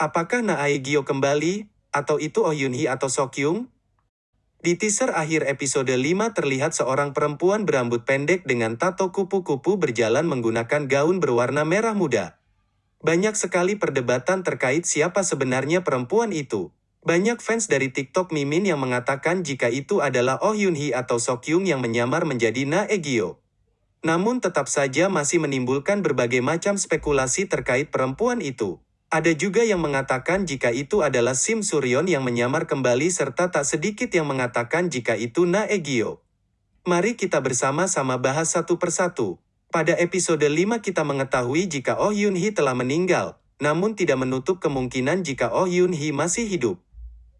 Apakah Na Aegyo kembali, atau itu Oh Yun Hee atau Sokyung? Di teaser akhir episode 5 terlihat seorang perempuan berambut pendek dengan tato kupu-kupu berjalan menggunakan gaun berwarna merah muda. Banyak sekali perdebatan terkait siapa sebenarnya perempuan itu. Banyak fans dari TikTok Mimin yang mengatakan jika itu adalah Oh Yun Hee atau Sokyung yang menyamar menjadi Na Egyo. Namun tetap saja masih menimbulkan berbagai macam spekulasi terkait perempuan itu. Ada juga yang mengatakan jika itu adalah Sim Suryon yang menyamar kembali serta tak sedikit yang mengatakan jika itu Na Egyo. Mari kita bersama-sama bahas satu persatu. Pada episode 5 kita mengetahui jika Oh Yun Hee telah meninggal, namun tidak menutup kemungkinan jika Oh Yun Hee masih hidup.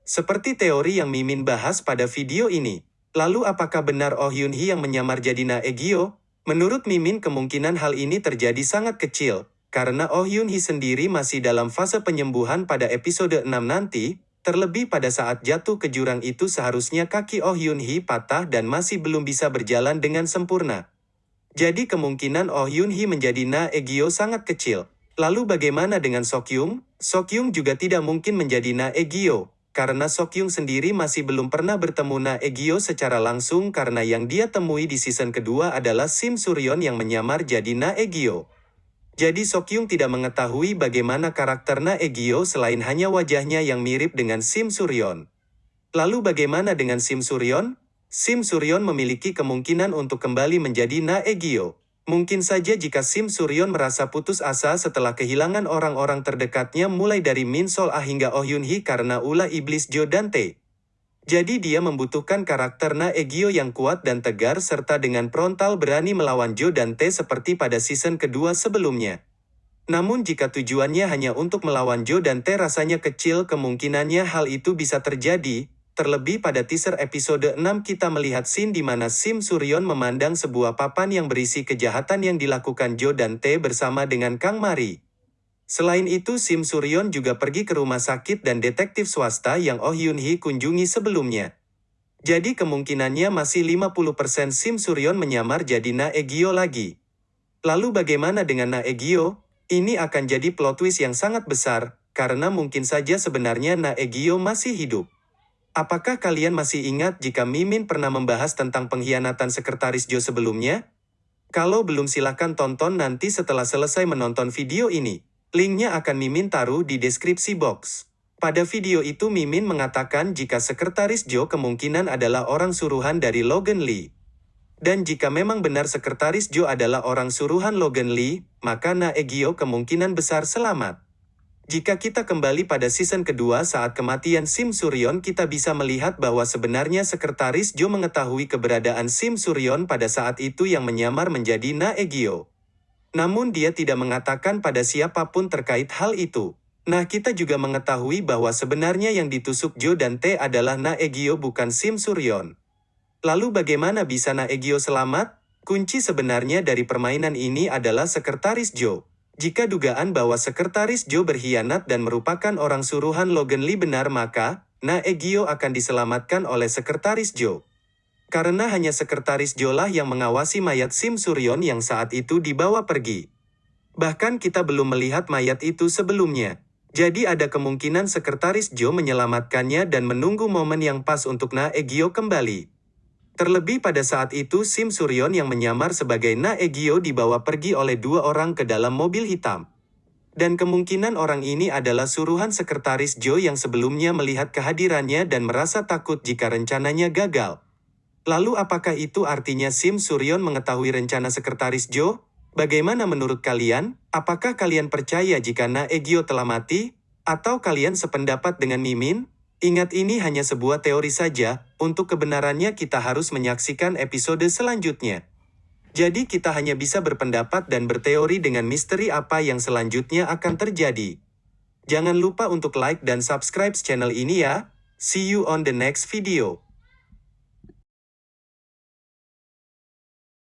Seperti teori yang Mimin bahas pada video ini. Lalu apakah benar Oh Yun Hee yang menyamar jadi Na Egyo? Menurut Mimin kemungkinan hal ini terjadi sangat kecil, karena Oh Yun Hee sendiri masih dalam fase penyembuhan pada episode 6 nanti, terlebih pada saat jatuh ke jurang itu seharusnya kaki Oh Yun Hee patah dan masih belum bisa berjalan dengan sempurna. Jadi kemungkinan Oh Yun Hee menjadi Na Egyo sangat kecil. Lalu bagaimana dengan Sokyung? Sokyung juga tidak mungkin menjadi Na Egyo, karena Sokyung sendiri masih belum pernah bertemu Na Egyo secara langsung karena yang dia temui di season kedua adalah Sim Suryon yang menyamar jadi Na Egyo. Jadi Sokyung tidak mengetahui bagaimana karakter Na Egyo selain hanya wajahnya yang mirip dengan Sim Suryon. Lalu bagaimana dengan Sim Suryon? Sim Suryon memiliki kemungkinan untuk kembali menjadi Na Egyo. Mungkin saja jika Sim Suryon merasa putus asa setelah kehilangan orang-orang terdekatnya mulai dari Min Sol Ah hingga Oh Yun Hee karena ulah iblis Jo Dante. Jadi dia membutuhkan karakter Na Egyo yang kuat dan tegar serta dengan frontal berani melawan Jo Dante seperti pada season kedua sebelumnya. Namun jika tujuannya hanya untuk melawan Jo Dante rasanya kecil kemungkinannya hal itu bisa terjadi, Terlebih pada teaser episode 6 kita melihat scene di mana Sim Suryon memandang sebuah papan yang berisi kejahatan yang dilakukan Jo dan T bersama dengan Kang Mari. Selain itu Sim Suryon juga pergi ke rumah sakit dan detektif swasta yang Oh Yun Hee kunjungi sebelumnya. Jadi kemungkinannya masih 50% Sim Suryon menyamar jadi Na Egyo lagi. Lalu bagaimana dengan Na Egyo? Ini akan jadi plot twist yang sangat besar, karena mungkin saja sebenarnya Na Egyo masih hidup. Apakah kalian masih ingat jika Mimin pernah membahas tentang pengkhianatan sekretaris Jo sebelumnya? Kalau belum silahkan tonton nanti setelah selesai menonton video ini. Linknya akan Mimin taruh di deskripsi box. Pada video itu Mimin mengatakan jika sekretaris Jo kemungkinan adalah orang suruhan dari Logan Lee. Dan jika memang benar sekretaris Jo adalah orang suruhan Logan Lee, maka Na Egyo kemungkinan besar selamat. Jika kita kembali pada season kedua saat kematian Sim Suryon kita bisa melihat bahwa sebenarnya sekretaris Jo mengetahui keberadaan Sim Suryon pada saat itu yang menyamar menjadi Na Egyo. Namun dia tidak mengatakan pada siapa pun terkait hal itu. Nah kita juga mengetahui bahwa sebenarnya yang ditusuk Jo dan T adalah Na Egyo bukan Sim Suryon. Lalu bagaimana bisa Na Egyo selamat? Kunci sebenarnya dari permainan ini adalah sekretaris Jo. Jika dugaan bahwa sekretaris Joe berkhianat dan merupakan orang suruhan Logan Lee benar maka, Na Egyo akan diselamatkan oleh sekretaris Joe. Karena hanya sekretaris Joe lah yang mengawasi mayat Sim Suryon yang saat itu dibawa pergi. Bahkan kita belum melihat mayat itu sebelumnya. Jadi ada kemungkinan sekretaris Joe menyelamatkannya dan menunggu momen yang pas untuk Na Egyo kembali. Terlebih pada saat itu Sim Suryon yang menyamar sebagai Na Egyo dibawa pergi oleh dua orang ke dalam mobil hitam. Dan kemungkinan orang ini adalah suruhan sekretaris Joe yang sebelumnya melihat kehadirannya dan merasa takut jika rencananya gagal. Lalu apakah itu artinya Sim Suryon mengetahui rencana sekretaris Joe? Bagaimana menurut kalian? Apakah kalian percaya jika Na Egyo telah mati? Atau kalian sependapat dengan Mimin? Ingat ini hanya sebuah teori saja, untuk kebenarannya kita harus menyaksikan episode selanjutnya. Jadi kita hanya bisa berpendapat dan berteori dengan misteri apa yang selanjutnya akan terjadi. Jangan lupa untuk like dan subscribe channel ini ya. See you on the next video.